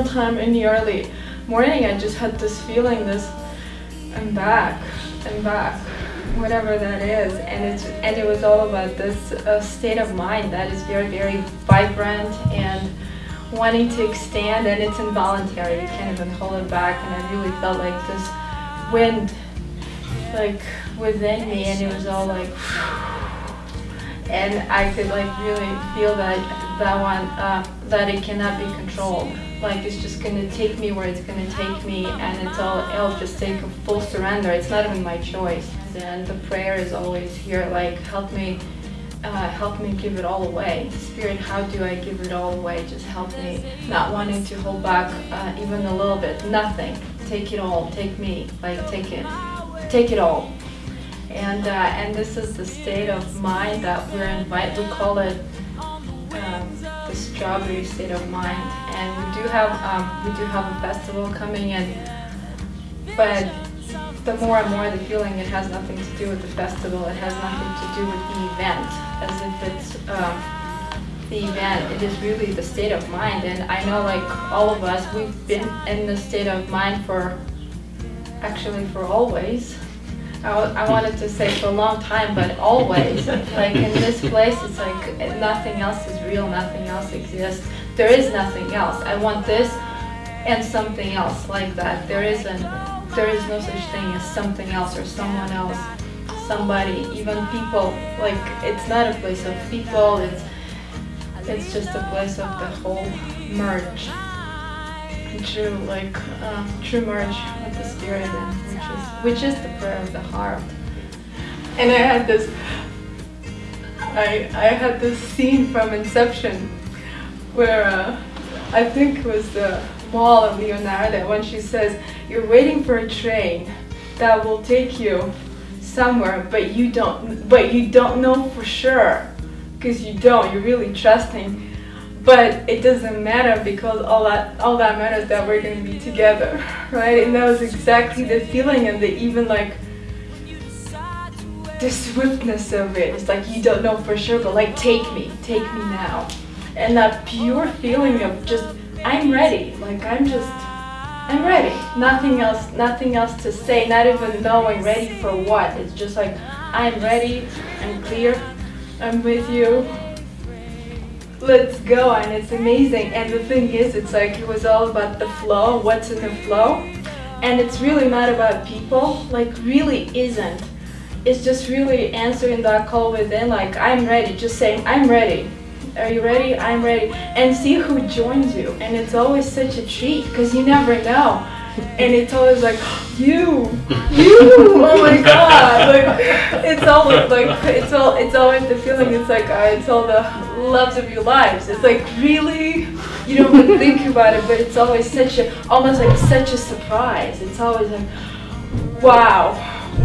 sometime in the early morning, I just had this feeling, this, I'm back, I'm back, whatever that is. And, it's, and it was all about this uh, state of mind that is very, very vibrant and wanting to extend and it's involuntary. You can't even hold it back. And I really felt like this wind like within me and it was all like and I could like really feel that that one uh, that it cannot be controlled. Like it's just gonna take me where it's gonna take me and it's all it'll just take a full surrender. It's not even my choice. And the prayer is always here like help me uh, help me give it all away. Spirit how do I give it all away? Just help me. Not wanting to hold back uh, even a little bit. Nothing. Take it all. Take me. Like take it. Take it all. And uh, and this is the state of mind that we're invited. We call it strawberry state of mind. And we do have um, we do have a festival coming in, but the more and more the feeling it has nothing to do with the festival. It has nothing to do with the event, as if it's. Um, the event, it is really the state of mind and I know like all of us, we've been in the state of mind for actually for always I, I wanted to say for a long time, but always. like in this place, it's like nothing else is real, nothing else exists. There is nothing else. I want this and something else like that. There isn't, there is no such thing as something else or someone else, somebody, even people. Like it's not a place of people, it's, it's just a place of the whole merge true like uh, true merge with the spirit which is which is the prayer of the heart. And i had this i i had this scene from inception where uh, i think it was the Mal of leonardo when she says you're waiting for a train that will take you somewhere but you don't but you don't know for sure because you don't you're really trusting but it doesn't matter because all that all that matters that we're going to be together right? And that was exactly the feeling and the even like the swiftness of it. It's like you don't know for sure but like take me take me now. And that pure feeling of just i'm ready. Like i'm just i'm ready. Nothing else nothing else to say not even knowing ready for what. It's just like i'm ready i'm clear i'm with you let's go and it's amazing. And the thing is it's like it was all about the flow what's in the flow. And it's really not about people like really isn't. It's just really answering that call within like i'm ready just saying i'm ready. Are you ready? I'm ready. And see who joins you. And it's always such a treat because you never know. And it's always like you you oh my god. Like it's always like it's all it's always the feeling. It's like uh, it's all the loves of your lives. It's like really? You don't even think about it but it's always such a almost like such a surprise. It's always like wow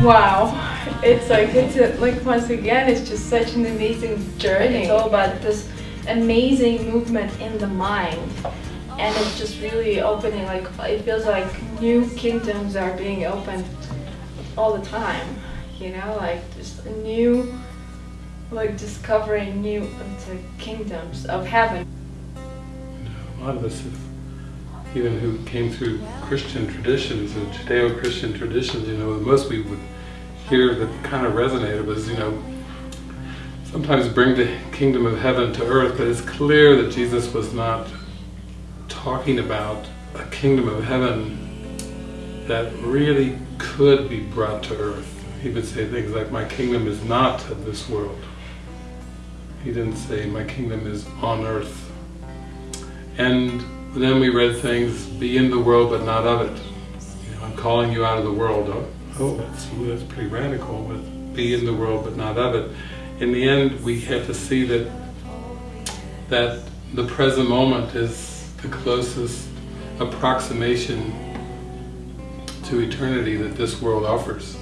wow. It's like it's a, like once again it's just such an amazing journey. It's all about this amazing movement in the mind. And it's just really opening like it feels like new kingdoms are being opened all the time you know like just new like discovering new uh, kingdoms of heaven a lot of us even who came through Christian traditions and Judeo-Christian traditions, you know, most we would hear that kind of resonated was, you know, sometimes bring the kingdom of heaven to earth, but it's clear that Jesus was not talking about a kingdom of heaven that really could be brought to earth. He would say things like, my kingdom is not of this world. He didn't say, my kingdom is on earth. And then we read things, be in the world but not of it. You know, I'm calling you out of the world. Oh, oh that's, that's pretty radical, but be in the world but not of it. In the end, we have to see that that the present moment is the closest approximation to eternity that this world offers.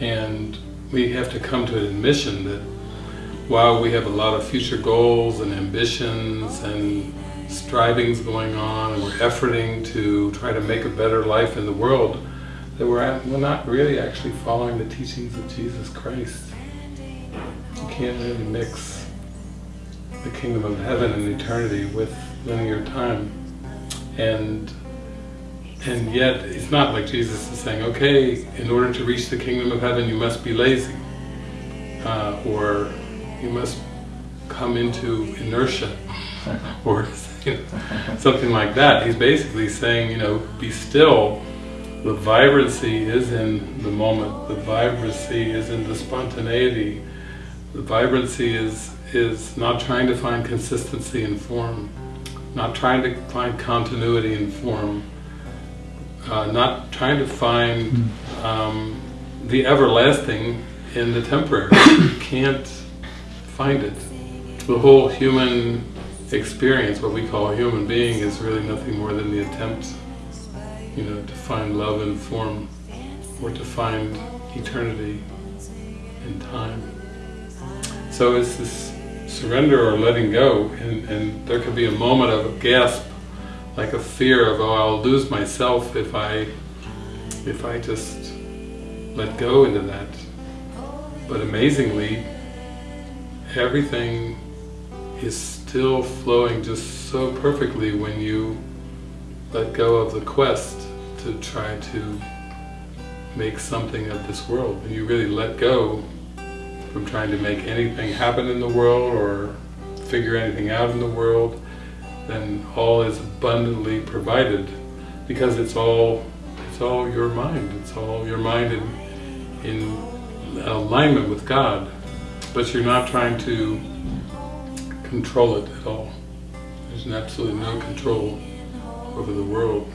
And we have to come to an admission that while we have a lot of future goals and ambitions and strivings going on and we're efforting to try to make a better life in the world, that we're, at, we're not really actually following the teachings of Jesus Christ. You can't really mix the kingdom of heaven and eternity with linear time. and and yet it's not like Jesus is saying, okay, in order to reach the kingdom of heaven, you must be lazy, uh, or you must come into inertia, or you know, something like that. He's basically saying, you know, be still. The vibrancy is in the moment. The vibrancy is in the spontaneity. The vibrancy is is not trying to find consistency in form, not trying to find continuity in form, uh, not trying to find um, the everlasting in the temporary. you can't find it. The whole human experience, what we call a human being, is really nothing more than the attempt, you know, to find love in form, or to find eternity in time. So it's this surrender or letting go, and, and there could be a moment of a gasp, like a fear of, oh, I'll lose myself if I, if I just let go into that. But amazingly, everything is still flowing just so perfectly when you let go of the quest to try to make something of this world. And you really let go from trying to make anything happen in the world or figure anything out in the world, then all is abundantly provided because it's all it's all your mind. It's all your mind in, in alignment with God. But you're not trying to control it at all. There's absolutely no control over the world.